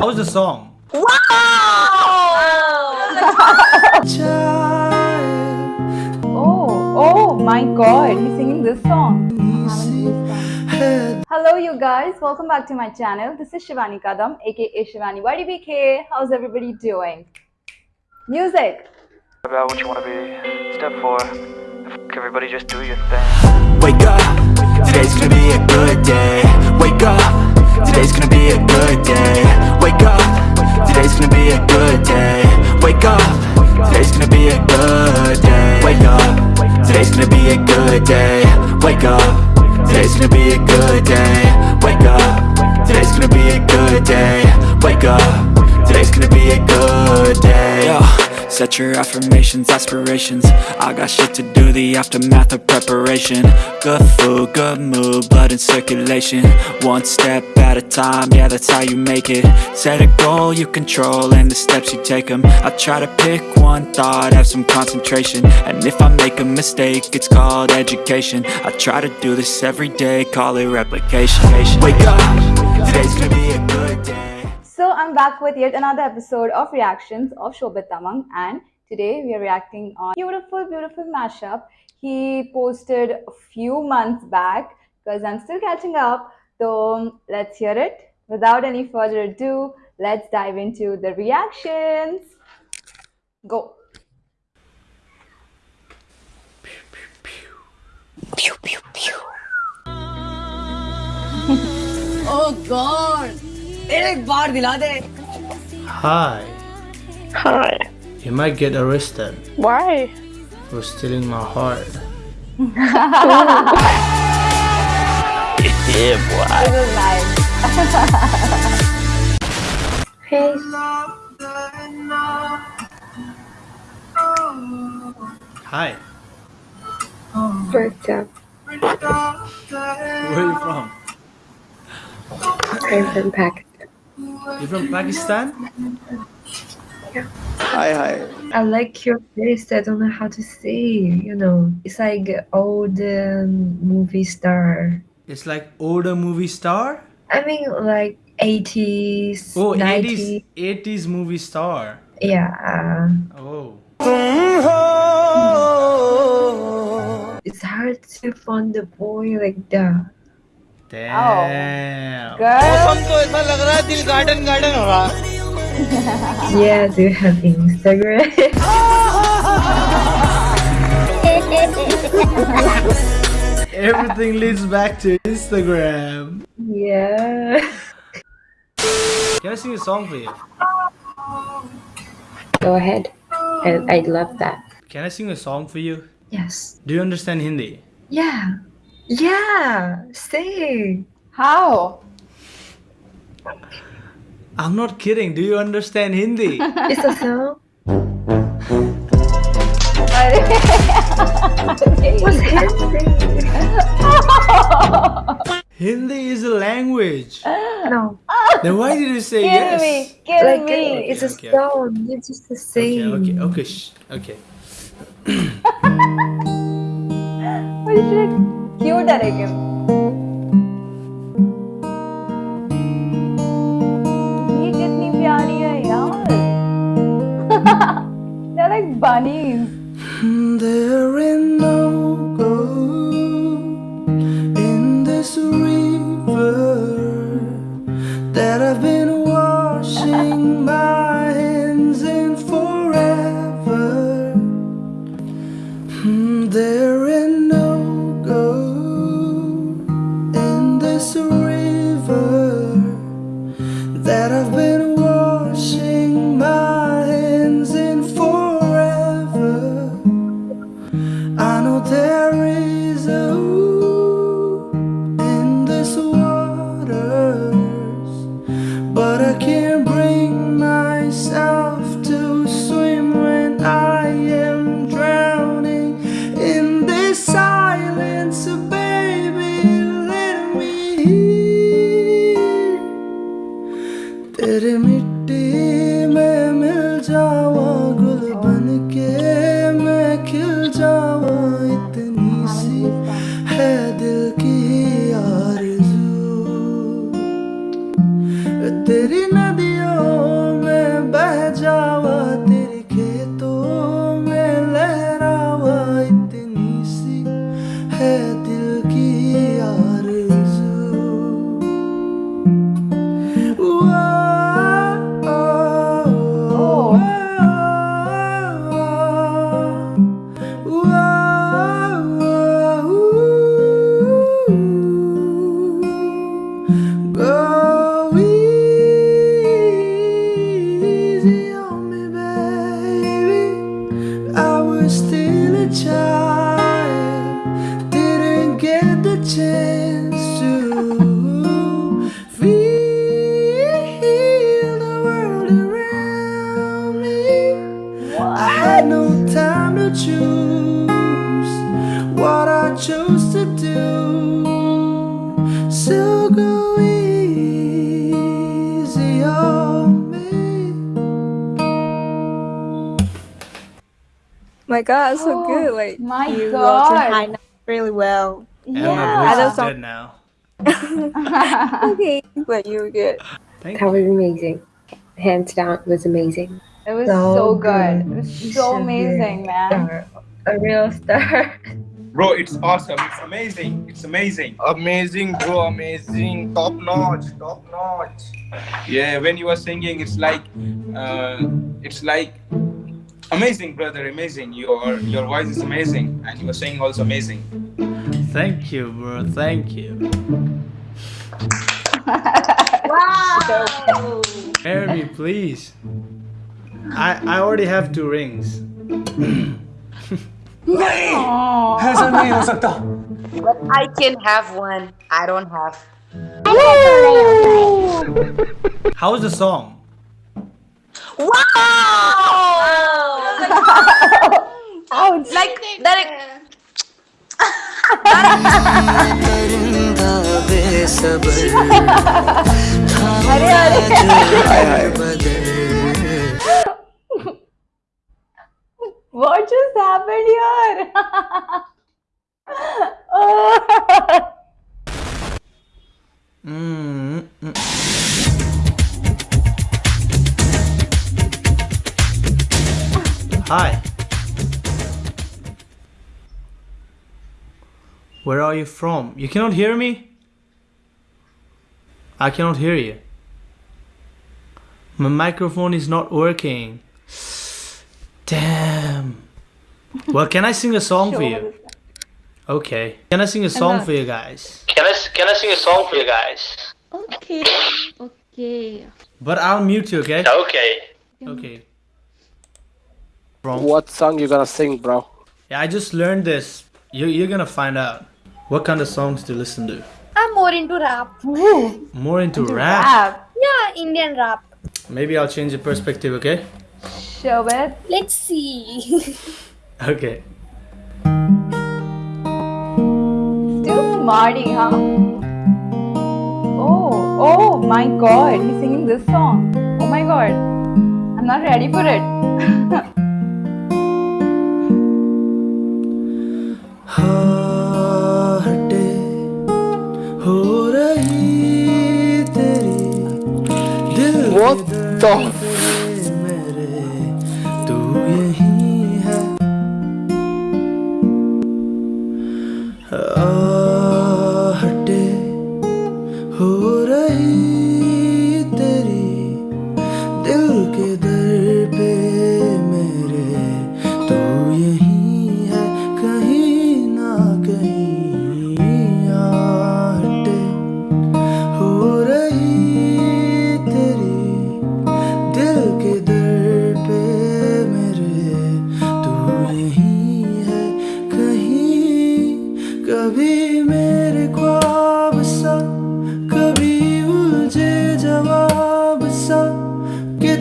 How's the song? Wow! oh, oh my god, he's singing this song. Hello you guys, welcome back to my channel. This is Shivani Kadam, aka Shivani YDBK. How's everybody doing? Music! about what you want to be. Step four, everybody just do your thing. Wake up, today's gonna be a good day Wake up, good day. Wake up, today's gonna be a good day. Wake up, today's gonna be a good day. Wake up, today's gonna be a good day. Yo. Set your affirmations, aspirations. I got shit to do, the aftermath of preparation. Good food, good mood, blood in circulation. One step at a time, yeah that's how you make it. Set a goal you control and the steps you take them I try to pick one thought, have some concentration. And if I make a mistake, it's called education. I try to do this every day, call it replication. Wake up, today's gonna be a good day I'm back with yet another episode of reactions of Shobit Tamang and today we are reacting on beautiful, beautiful mashup he posted a few months back because I'm still catching up. So let's hear it. Without any further ado, let's dive into the reactions. Go. Oh God! एक बार दिला दे. Hi. Hi. You might get arrested Why? for stealing my heart. Yeah, boy. This is nice. Hey. Hi. What's up? Where are you from? I'm from Pakistan. You from Pakistan? Hi, hi. I like your face. I don't know how to say. You know, it's like old um, movie star. It's like older movie star. I mean, like 80s, Oh, 90s. 80s, 80s movie star. Yeah. Oh. It's hard to find a boy like that. Damn. Girl, तो ऐसा लग रहा है दिल garden garden हो रहा. Yeah, do you have Instagram? Everything leads back to Instagram. yeah. Can I sing a song for you? Go ahead. I, I'd love that. Can I sing a song for you? Yes. Do you understand Hindi? Yeah. Yeah. Sing. how? I'm not kidding. Do you understand Hindi? It's a song. What's happening? Hindi is a language. No. Then why did you say Kill yes? me, kill Like me. it's a Okay, okay. It's just the Okay, same. okay, okay, shh, okay. Holy shit. Cute है लेकिन. ये कितनी प्यारी है यार. They're like bunnies. There तेरी नदी my god, so Oh, good. Like my you wrote your God. high notes really well. And my Yeah. voice is song- dead now. okay, but you were good. Thank That was amazing. Hands down, it was amazing. It was So so good. good. It was You so should be amazing, man. Star. A real star. Bro, it's awesome. It's amazing. It's amazing. Amazing, bro. Amazing. Top notch. Top notch. Yeah, when you were singing, it's like, uh, it's like amazing, brother. Amazing. Your your voice is amazing, and you were singing also amazing. Thank you, bro. Thank you. wow. Marry me, please. I I already have two rings. But I can have one. I don't have. How's the song? Wow! Ouch. like that. अरे अरे Hi, hi. What just happened here? oh. Mm, mm. Hi. Where are you from? You cannot hear me? I cannot hear you. My microphone is not working. Damn. Well, can I sing a song for you? Okay. Can I sing a song for you guys? Can I can I sing a song for you guys? Okay. Okay. But I'll mute you, okay? Okay. Okay. From What song you gonna sing, bro? Yeah, I just learned this. You you're gonna find out. What kind of songs to listen to? I'm more into rap. More into, rap. Rap. Yeah, Indian rap. Maybe I'll change the perspective, okay? Shobit. Let's see. Okay. Still smarty, huh? Oh, oh my god, he's singing this song. Oh my god. I'm not ready for it. What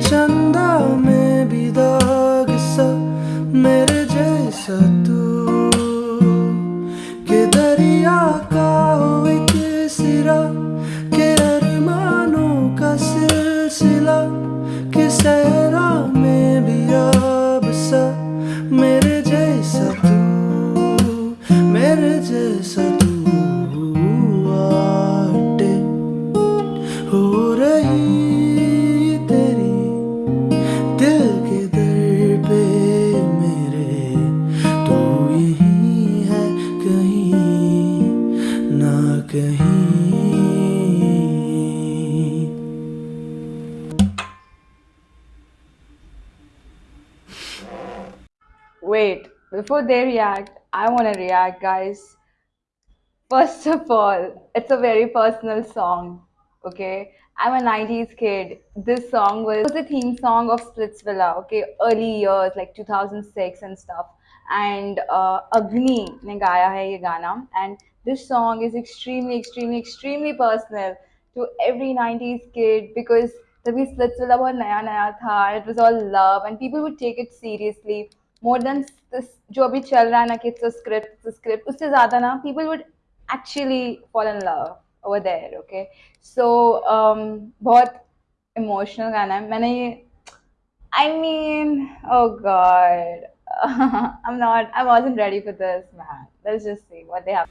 真的 before they react, I want to react, guys. First of all, it's a very personal song, okay? I'm a 90s kid. This song was, was the theme song of Splitsvilla, okay? Early years, like 2006 and stuff. And uh, Agni ne gaya hai ye gana. And this song is extremely, extremely, extremely personal to every 90s kid because तभी Splitsvilla बहुत नया नया था it was all love and people would take it seriously more than जो अभी चल रहा है ना कि इट्स अ स्क्रिप्ट स्क्रिप्ट उससे ज़्यादा ना people would actually fall in love over there okay so बहुत इमोशनल गाना है मैंने ये I mean oh God Uh, I'm not. I wasn't ready for this, man. Let's just see what they have.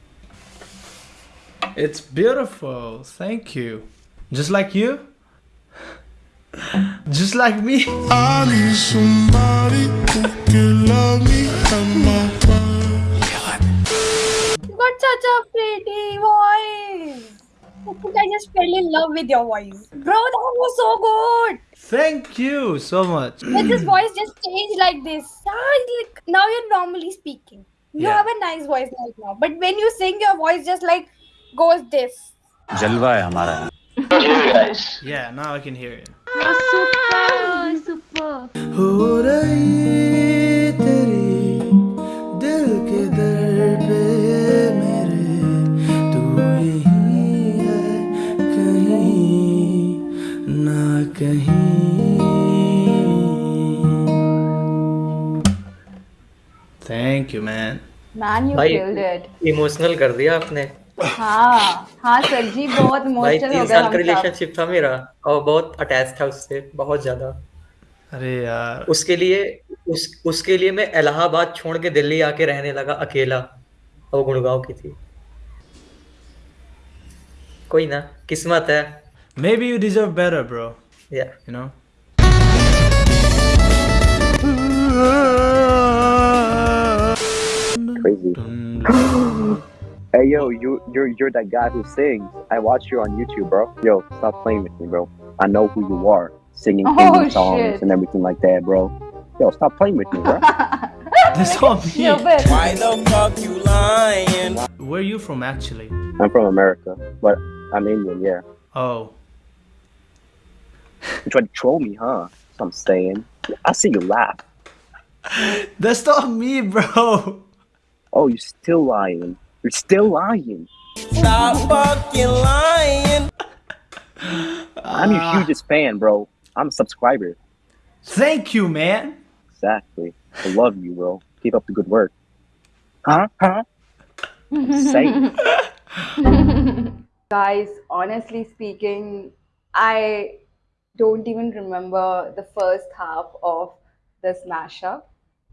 It's beautiful. Thank you. Just like you. Just like me. I need somebody who can pretty. I think I just fell in love with your voice. Bro, that was so good. Thank you so much. But this voice just changed like this. Ah, like, now you're normally speaking. You yeah. have a nice voice right now. But when you sing, your voice just like goes this. Jalwa hai hamara. Yeah, now I can hear it. Ah, super. Super. कहीं। Thank you man. Man, you भाई killed it. Emotional कर दिया आपने। हाँ हाँ sir जी बहुत emotional हो गए साल का रिलेशनशिप था मेरा और बहुत अटैच था उससे बहुत ज़्यादा। अरे यार। उसके लिए उस उसके लिए मैं इलाहाबाद छोड़ के दिल्ली आके रहने लगा अकेला और वो गुड़गांव की थी। कोई ना किस्मत है। Maybe you deserve better, bro. Yeah. You know? Crazy. hey yo, you you're you're that guy who sings. I watch you on YouTube, bro. Yo, stop playing with me, bro. I know who you are, singing Oh, songs shit. and everything like that, bro. Yo, stop playing with me, bro. That's all me. Yo, Why the fuck you lying? Where are you from actually? I'm from America, but I'm Indian, yeah. Oh. You tried to troll me, huh? That's what I'm saying. I see you laugh. That's not me, bro. Oh, you're still lying. You're still lying. Stop fucking lying. I'm your hugest fan, bro. I'm a subscriber. Thank you, man. Exactly. I love you, bro. Keep up the good work. Huh? Huh? Say it. Guys, honestly speaking, I don't even remember the first half of this mashup.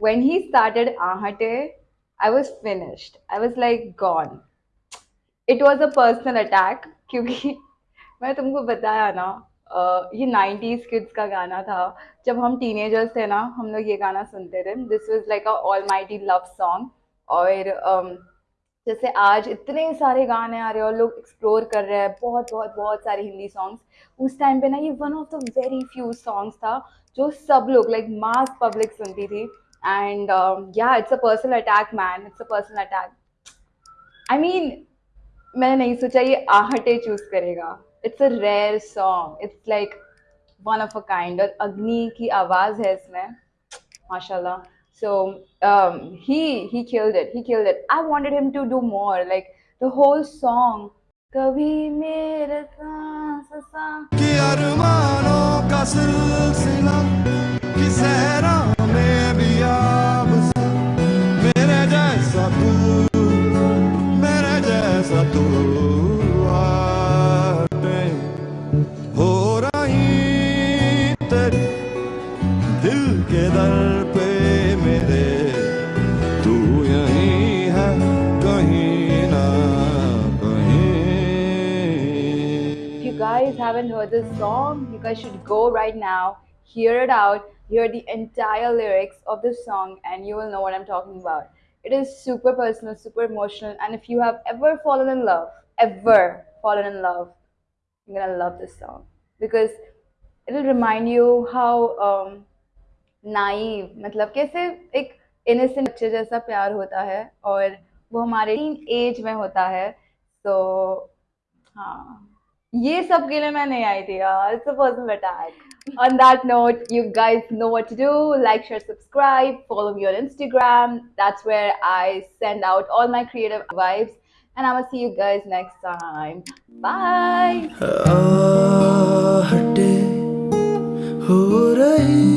When he started Ahate, I was finished. I was like gone. It was a personal attack क्योंकि मैं तुमको बताया ना अ, ये 90s kids का गाना था जब हम टीनेजर्स थे ना हम लोग ये गाना सुनते थे this was like a almighty love song और अम, जैसे आज इतने सारे गाने आ रहे हैं और लोग एक्सप्लोर कर रहे हैं, बहुत बहुत बहुत सारे हिंदी सॉन्ग्स उस टाइम पे ना ये one of the very few songs था जो सब लोग लाइक मास पब्लिक सुनती थी। एंड या it's a personal attack man it's a personal attack I mean मैंने नहीं सोचा ये आहटे चूज़ करेगा। It's a rare song it's like one of a kind और अग्नि की आवाज़ है इसमें। mashallah so um he he killed it he killed it i wanted him to do more like the whole song कभी मेरे सांस सांस guys should go right now, hear it out, hear the entire lyrics of this song, and you will know what I'm talking about. It is super personal, super emotional, and if you have ever fallen in love, ever fallen in love, you're gonna love this song because it'll remind you how um, naive, मतलब कैसे एक innocent बच्चे जैसा प्यार होता है और वो हमारे टीन एज में होता है तो हाँ Yes, सब के लिए मैं नहीं idea. थी यार। It's a on that note you guys know what to do. Like share subscribe. Follow me on instagram. That's where i send out all my creative vibes. And i will see you guys next time. Bye.